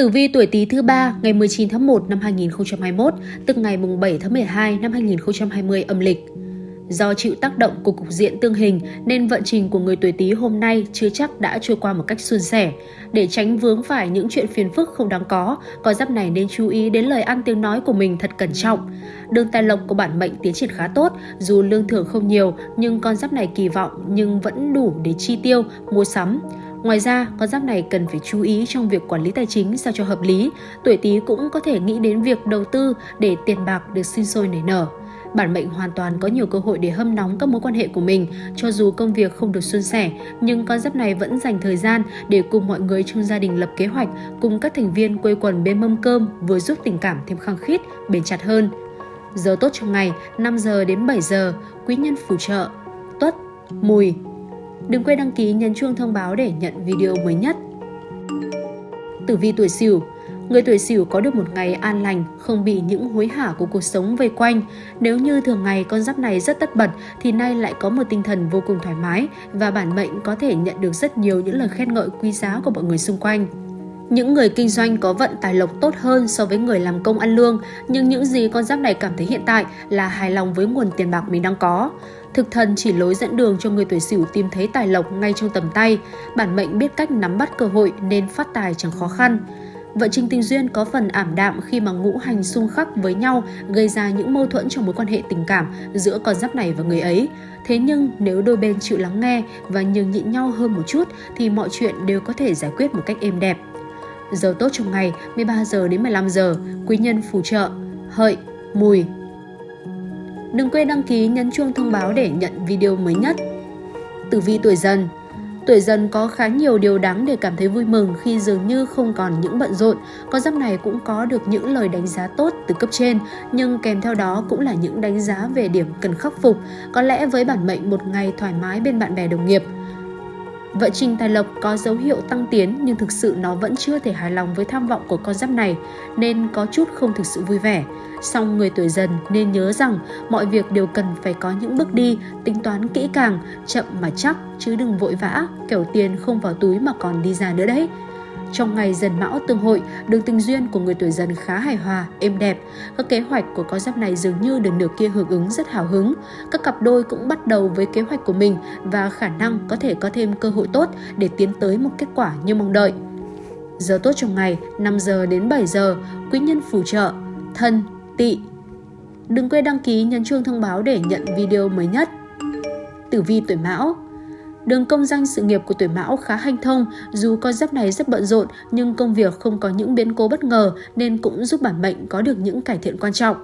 Tử vi tuổi Tý thứ ba ngày 19 tháng 1 năm 2021, tức ngày mùng 7 tháng 12 năm 2020 âm lịch. Do chịu tác động của cục diện tương hình nên vận trình của người tuổi Tý hôm nay chưa chắc đã trôi qua một cách suôn sẻ. Để tránh vướng phải những chuyện phiền phức không đáng có, con giáp này nên chú ý đến lời ăn tiếng nói của mình thật cẩn trọng. Đường tài lộc của bản mệnh tiến triển khá tốt, dù lương thưởng không nhiều nhưng con giáp này kỳ vọng nhưng vẫn đủ để chi tiêu, mua sắm. Ngoài ra, con giáp này cần phải chú ý trong việc quản lý tài chính sao cho hợp lý. Tuổi Tý cũng có thể nghĩ đến việc đầu tư để tiền bạc được sinh sôi nảy nở. Bản mệnh hoàn toàn có nhiều cơ hội để hâm nóng các mối quan hệ của mình, cho dù công việc không được suôn sẻ, nhưng con giáp này vẫn dành thời gian để cùng mọi người trong gia đình lập kế hoạch, cùng các thành viên quây quần bên mâm cơm, vừa giúp tình cảm thêm khăng khít, bền chặt hơn. Giờ tốt trong ngày 5 giờ đến 7 giờ, quý nhân phù trợ, tuất, mùi. Đừng quên đăng ký nhấn chuông thông báo để nhận video mới nhất. Tử vi tuổi Sửu Người tuổi Sửu có được một ngày an lành, không bị những hối hả của cuộc sống vây quanh. Nếu như thường ngày con giáp này rất tất bật thì nay lại có một tinh thần vô cùng thoải mái và bản mệnh có thể nhận được rất nhiều những lời khen ngợi quý giá của mọi người xung quanh. Những người kinh doanh có vận tài lộc tốt hơn so với người làm công ăn lương, nhưng những gì con giáp này cảm thấy hiện tại là hài lòng với nguồn tiền bạc mình đang có. Thực thần chỉ lối dẫn đường cho người tuổi Sửu tìm thấy tài lộc ngay trong tầm tay. Bản mệnh biết cách nắm bắt cơ hội nên phát tài chẳng khó khăn. Vợ trình tình duyên có phần ảm đạm khi mà ngũ hành xung khắc với nhau gây ra những mâu thuẫn trong mối quan hệ tình cảm giữa con giáp này và người ấy. Thế nhưng nếu đôi bên chịu lắng nghe và nhường nhịn nhau hơn một chút thì mọi chuyện đều có thể giải quyết một cách êm đẹp. Giờ tốt trong ngày 13 giờ đến 15 giờ, quý nhân phù trợ, hợi, mùi. Đừng quên đăng ký nhấn chuông thông báo để nhận video mới nhất. Tử vi tuổi dần Tuổi dần có khá nhiều điều đáng để cảm thấy vui mừng khi dường như không còn những bận rộn. Con giáp này cũng có được những lời đánh giá tốt từ cấp trên, nhưng kèm theo đó cũng là những đánh giá về điểm cần khắc phục. Có lẽ với bản mệnh một ngày thoải mái bên bạn bè đồng nghiệp, Vợ Trình Tài Lộc có dấu hiệu tăng tiến nhưng thực sự nó vẫn chưa thể hài lòng với tham vọng của con giáp này nên có chút không thực sự vui vẻ. Song người tuổi dần nên nhớ rằng mọi việc đều cần phải có những bước đi, tính toán kỹ càng, chậm mà chắc chứ đừng vội vã, kẻo tiền không vào túi mà còn đi ra nữa đấy. Trong ngày dần mão tương hội, đường tình duyên của người tuổi dần khá hài hòa, êm đẹp. Các kế hoạch của con giáp này dường như được nửa kia hưởng ứng rất hào hứng. Các cặp đôi cũng bắt đầu với kế hoạch của mình và khả năng có thể có thêm cơ hội tốt để tiến tới một kết quả như mong đợi. Giờ tốt trong ngày 5 giờ đến 7 giờ, quý nhân phù trợ, thân, tỵ. Đừng quên đăng ký nhấn chuông thông báo để nhận video mới nhất. Tử vi tuổi mão Đường công danh sự nghiệp của tuổi mão khá hanh thông, dù con giáp này rất bận rộn nhưng công việc không có những biến cố bất ngờ nên cũng giúp bản mệnh có được những cải thiện quan trọng.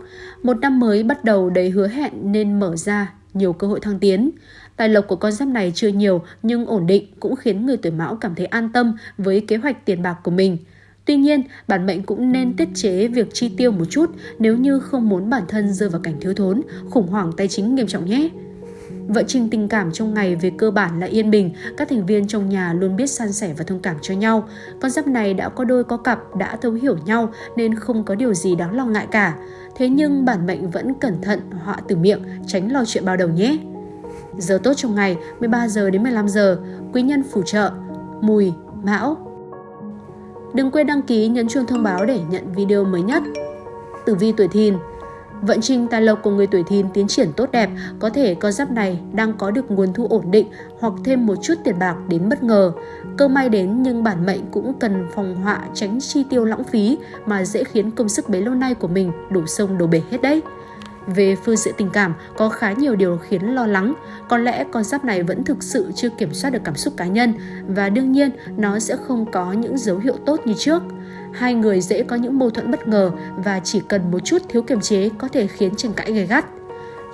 Một năm mới bắt đầu đầy hứa hẹn nên mở ra nhiều cơ hội thăng tiến. Tài lộc của con giáp này chưa nhiều nhưng ổn định cũng khiến người tuổi mão cảm thấy an tâm với kế hoạch tiền bạc của mình. Tuy nhiên, bản mệnh cũng nên tiết chế việc chi tiêu một chút nếu như không muốn bản thân rơi vào cảnh thiếu thốn, khủng hoảng tài chính nghiêm trọng nhé. Vợ trình tình cảm trong ngày về cơ bản là yên bình, các thành viên trong nhà luôn biết san sẻ và thông cảm cho nhau. Con giáp này đã có đôi có cặp, đã thấu hiểu nhau nên không có điều gì đáng lo ngại cả. Thế nhưng bản mệnh vẫn cẩn thận họa từ miệng, tránh lo chuyện bao đầu nhé. Giờ tốt trong ngày 13 giờ đến 15 giờ, quý nhân phù trợ, mùi, mão. Đừng quên đăng ký nhấn chuông thông báo để nhận video mới nhất. Tử vi tuổi thìn Vận trình tài lộc của người tuổi thìn tiến triển tốt đẹp, có thể con giáp này đang có được nguồn thu ổn định hoặc thêm một chút tiền bạc đến bất ngờ. Cơ may đến nhưng bản mệnh cũng cần phòng họa tránh chi tiêu lãng phí mà dễ khiến công sức bấy lâu nay của mình đổ sông đổ bể hết đấy. Về phương diện tình cảm, có khá nhiều điều khiến lo lắng. Có lẽ con giáp này vẫn thực sự chưa kiểm soát được cảm xúc cá nhân và đương nhiên nó sẽ không có những dấu hiệu tốt như trước. Hai người dễ có những mâu thuẫn bất ngờ và chỉ cần một chút thiếu kiềm chế có thể khiến tranh cãi gay gắt.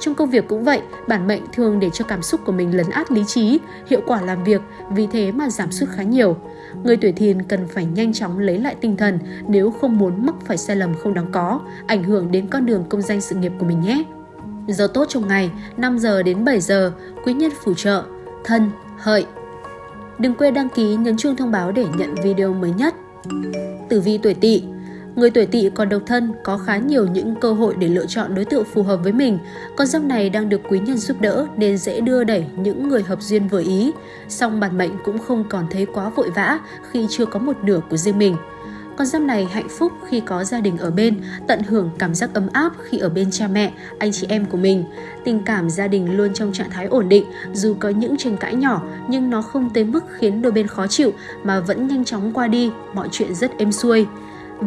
Trong công việc cũng vậy, bản mệnh thường để cho cảm xúc của mình lấn át lý trí, hiệu quả làm việc, vì thế mà giảm sút khá nhiều. Người tuổi thìn cần phải nhanh chóng lấy lại tinh thần nếu không muốn mắc phải sai lầm không đáng có, ảnh hưởng đến con đường công danh sự nghiệp của mình nhé. Giờ tốt trong ngày 5 giờ đến 7 giờ, quý nhân phù trợ, thân, hợi. Đừng quên đăng ký nhấn chuông thông báo để nhận video mới nhất. Tử vi tuổi tỵ Người tuổi tỵ còn độc thân, có khá nhiều những cơ hội để lựa chọn đối tượng phù hợp với mình. Con giáp này đang được quý nhân giúp đỡ nên dễ đưa đẩy những người hợp duyên vừa ý. Song bản mệnh cũng không còn thấy quá vội vã khi chưa có một nửa của riêng mình. Con giáp này hạnh phúc khi có gia đình ở bên, tận hưởng cảm giác ấm áp khi ở bên cha mẹ, anh chị em của mình. Tình cảm gia đình luôn trong trạng thái ổn định, dù có những tranh cãi nhỏ nhưng nó không tới mức khiến đôi bên khó chịu mà vẫn nhanh chóng qua đi, mọi chuyện rất êm xuôi.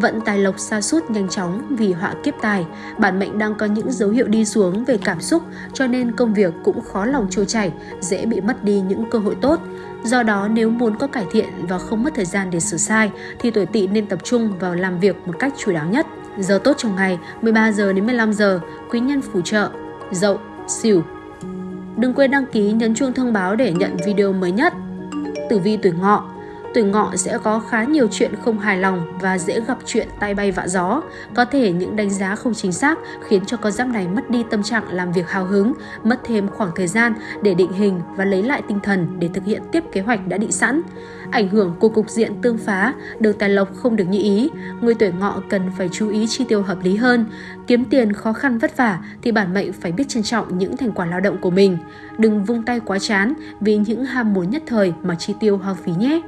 Vận tài lộc xa suốt nhanh chóng vì họa kiếp tài, bản mệnh đang có những dấu hiệu đi xuống về cảm xúc cho nên công việc cũng khó lòng trôi chảy, dễ bị mất đi những cơ hội tốt. Do đó nếu muốn có cải thiện và không mất thời gian để sửa sai thì tuổi tỵ nên tập trung vào làm việc một cách chủ đáo nhất. Giờ tốt trong ngày 13 giờ đến 15 giờ, quý nhân phù trợ, dậu, xỉu. Đừng quên đăng ký nhấn chuông thông báo để nhận video mới nhất. Tử vi tuổi ngọ tuổi ngọ sẽ có khá nhiều chuyện không hài lòng và dễ gặp chuyện tay bay vạ gió. Có thể những đánh giá không chính xác khiến cho con giáp này mất đi tâm trạng làm việc hào hứng, mất thêm khoảng thời gian để định hình và lấy lại tinh thần để thực hiện tiếp kế hoạch đã định sẵn. Ảnh hưởng của cục diện tương phá, đường tài lộc không được như ý, người tuổi ngọ cần phải chú ý chi tiêu hợp lý hơn. Kiếm tiền khó khăn vất vả thì bản mệnh phải biết trân trọng những thành quả lao động của mình. Đừng vung tay quá chán vì những ham muốn nhất thời mà chi tiêu hoang phí nhé.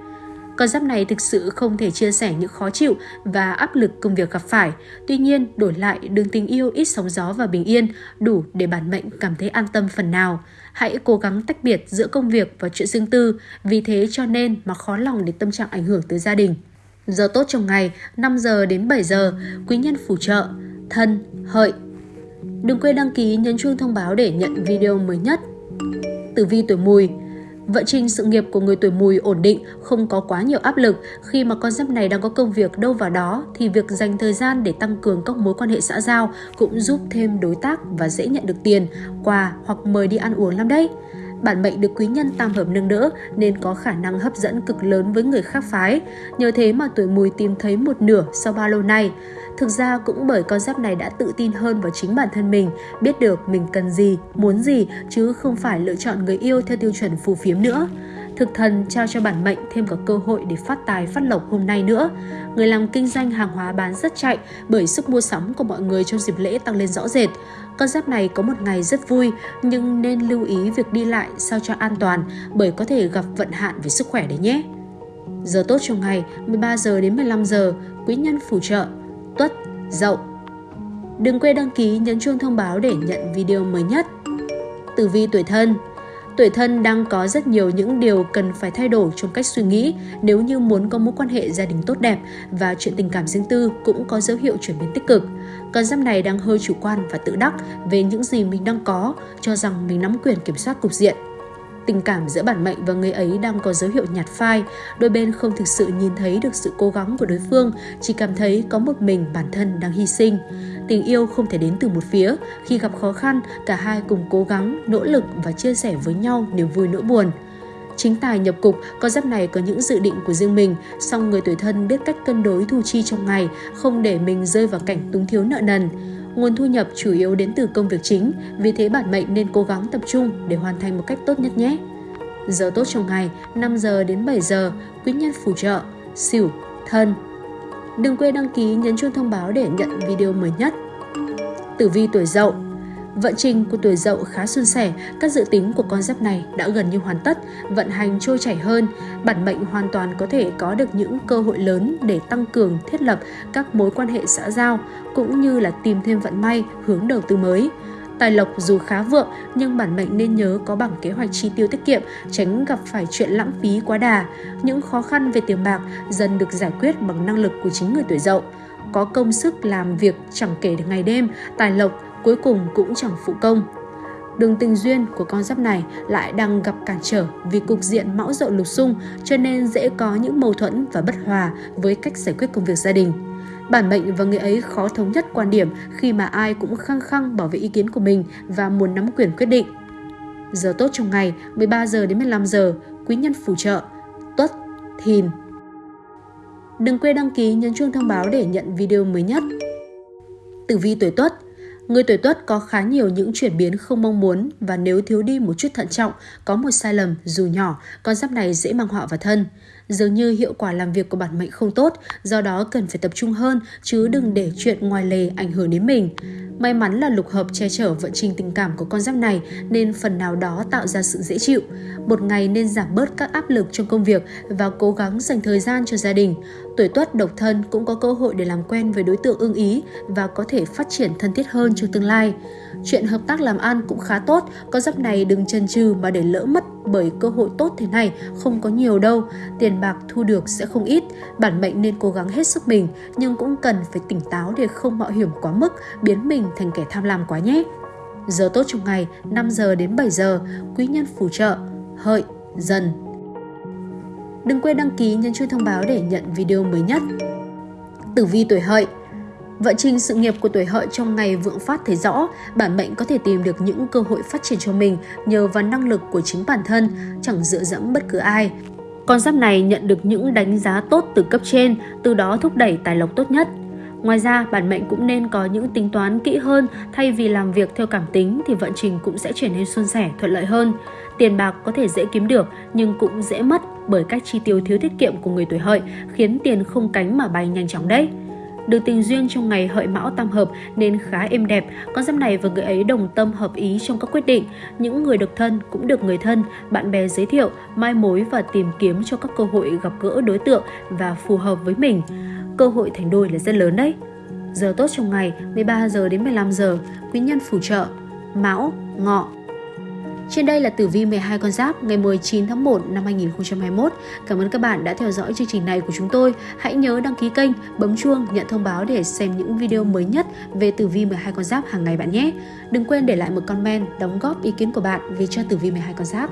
Con giáp này thực sự không thể chia sẻ những khó chịu và áp lực công việc gặp phải. Tuy nhiên, đổi lại đường tình yêu ít sóng gió và bình yên đủ để bản mệnh cảm thấy an tâm phần nào. Hãy cố gắng tách biệt giữa công việc và chuyện riêng tư, vì thế cho nên mà khó lòng để tâm trạng ảnh hưởng tới gia đình. Giờ tốt trong ngày 5 giờ đến 7 giờ, quý nhân phù trợ, thân, hợi. Đừng quên đăng ký nhấn chuông thông báo để nhận video mới nhất. Tử vi tuổi mùi Vận trình sự nghiệp của người tuổi mùi ổn định, không có quá nhiều áp lực. Khi mà con giáp này đang có công việc đâu vào đó thì việc dành thời gian để tăng cường các mối quan hệ xã giao cũng giúp thêm đối tác và dễ nhận được tiền, quà hoặc mời đi ăn uống lắm đấy. Bản mệnh được quý nhân tam hợp nâng đỡ nên có khả năng hấp dẫn cực lớn với người khác phái. Nhờ thế mà tuổi mùi tìm thấy một nửa sau bao lâu nay. Thực ra cũng bởi con giáp này đã tự tin hơn vào chính bản thân mình, biết được mình cần gì, muốn gì chứ không phải lựa chọn người yêu theo tiêu chuẩn phù phiếm nữa. Thực thần trao cho bản mệnh thêm cả cơ hội để phát tài phát lộc hôm nay nữa. Người làm kinh doanh hàng hóa bán rất chạy bởi sức mua sắm của mọi người trong dịp lễ tăng lên rõ rệt. Con giáp này có một ngày rất vui nhưng nên lưu ý việc đi lại sao cho an toàn bởi có thể gặp vận hạn về sức khỏe đấy nhé. Giờ tốt trong ngày 13 giờ đến 15 giờ, quý nhân phù trợ Tuất, Dậu. Đừng quên đăng ký nhấn chuông thông báo để nhận video mới nhất. Tử vi tuổi thân Tuổi thân đang có rất nhiều những điều cần phải thay đổi trong cách suy nghĩ nếu như muốn có mối quan hệ gia đình tốt đẹp và chuyện tình cảm riêng tư cũng có dấu hiệu chuyển biến tích cực. Con giáp này đang hơi chủ quan và tự đắc về những gì mình đang có, cho rằng mình nắm quyền kiểm soát cục diện. Tình cảm giữa bản mệnh và người ấy đang có dấu hiệu nhạt phai, đôi bên không thực sự nhìn thấy được sự cố gắng của đối phương, chỉ cảm thấy có một mình bản thân đang hy sinh. Tình yêu không thể đến từ một phía, khi gặp khó khăn, cả hai cùng cố gắng, nỗ lực và chia sẻ với nhau niềm vui nỗi buồn. Chính tài nhập cục, con giáp này có những dự định của riêng mình, song người tuổi thân biết cách cân đối thu chi trong ngày, không để mình rơi vào cảnh túng thiếu nợ nần. Nguồn thu nhập chủ yếu đến từ công việc chính, vì thế bản mệnh nên cố gắng tập trung để hoàn thành một cách tốt nhất nhé. Giờ tốt trong ngày 5 giờ đến 7 giờ, quý nhân phù trợ, xỉu, thân. Đừng quên đăng ký nhấn chuông thông báo để nhận video mới nhất. Tử vi tuổi dậu Vận trình của tuổi dậu khá suôn sẻ, các dự tính của con giáp này đã gần như hoàn tất, vận hành trôi chảy hơn. Bản mệnh hoàn toàn có thể có được những cơ hội lớn để tăng cường thiết lập các mối quan hệ xã giao, cũng như là tìm thêm vận may, hướng đầu tư mới. Tài lộc dù khá vượng nhưng bản mệnh nên nhớ có bằng kế hoạch chi tiêu tiết kiệm, tránh gặp phải chuyện lãng phí quá đà. Những khó khăn về tiền bạc dần được giải quyết bằng năng lực của chính người tuổi dậu. Có công sức làm việc chẳng kể được ngày đêm, tài lộc cuối cùng cũng chẳng phụ công. Đường tình duyên của con giáp này lại đang gặp cản trở vì cục diện mão dậu lục xung cho nên dễ có những mâu thuẫn và bất hòa với cách giải quyết công việc gia đình. Bản mệnh và người ấy khó thống nhất quan điểm khi mà ai cũng khăng khăng bảo vệ ý kiến của mình và muốn nắm quyền quyết định. Giờ tốt trong ngày 13 giờ đến 15 giờ, quý nhân phù trợ, tuất, thìn. Đừng quên đăng ký nhấn chuông thông báo để nhận video mới nhất. Tử vi tuổi tuất Người tuổi tuất có khá nhiều những chuyển biến không mong muốn và nếu thiếu đi một chút thận trọng, có một sai lầm dù nhỏ, con giáp này dễ mang họa vào thân. Dường như hiệu quả làm việc của bản mệnh không tốt, do đó cần phải tập trung hơn chứ đừng để chuyện ngoài lề ảnh hưởng đến mình. May mắn là lục hợp che chở vận trình tình cảm của con giáp này nên phần nào đó tạo ra sự dễ chịu. Một ngày nên giảm bớt các áp lực trong công việc và cố gắng dành thời gian cho gia đình. Tuổi tuất độc thân cũng có cơ hội để làm quen với đối tượng ưng ý và có thể phát triển thân thiết hơn trong tương lai. Chuyện hợp tác làm ăn cũng khá tốt, có dấp này đừng chần chừ mà để lỡ mất bởi cơ hội tốt thế này không có nhiều đâu, tiền bạc thu được sẽ không ít, bản mệnh nên cố gắng hết sức mình nhưng cũng cần phải tỉnh táo để không mạo hiểm quá mức, biến mình thành kẻ tham lam quá nhé. Giờ tốt trong ngày 5 giờ đến 7 giờ, quý nhân phù trợ, hợi, dần. Đừng quên đăng ký nhấn chuông thông báo để nhận video mới nhất. Tử vi tuổi hợi Vận trình sự nghiệp của tuổi hợi trong ngày vượng phát thấy rõ, bản mệnh có thể tìm được những cơ hội phát triển cho mình nhờ vào năng lực của chính bản thân, chẳng dựa dẫm bất cứ ai. Con giáp này nhận được những đánh giá tốt từ cấp trên, từ đó thúc đẩy tài lộc tốt nhất. Ngoài ra, bản mệnh cũng nên có những tính toán kỹ hơn, thay vì làm việc theo cảm tính thì vận trình cũng sẽ trở nên suôn sẻ, thuận lợi hơn. Tiền bạc có thể dễ kiếm được nhưng cũng dễ mất bởi cách chi tiêu thiếu tiết kiệm của người tuổi hợi khiến tiền không cánh mà bay nhanh chóng đấy. Được tình duyên trong ngày hợi mão tam hợp nên khá êm đẹp, con giáp này và người ấy đồng tâm hợp ý trong các quyết định. Những người độc thân cũng được người thân, bạn bè giới thiệu, mai mối và tìm kiếm cho các cơ hội gặp gỡ đối tượng và phù hợp với mình. Cơ hội thành đôi là rất lớn đấy. Giờ tốt trong ngày 13 giờ đến 15 giờ, quý nhân phù trợ, mão, ngọ, trên đây là tử vi 12 con giáp ngày 19 tháng 1 năm 2021. Cảm ơn các bạn đã theo dõi chương trình này của chúng tôi. Hãy nhớ đăng ký kênh, bấm chuông, nhận thông báo để xem những video mới nhất về tử vi 12 con giáp hàng ngày bạn nhé. Đừng quên để lại một comment đóng góp ý kiến của bạn về cho tử vi 12 con giáp.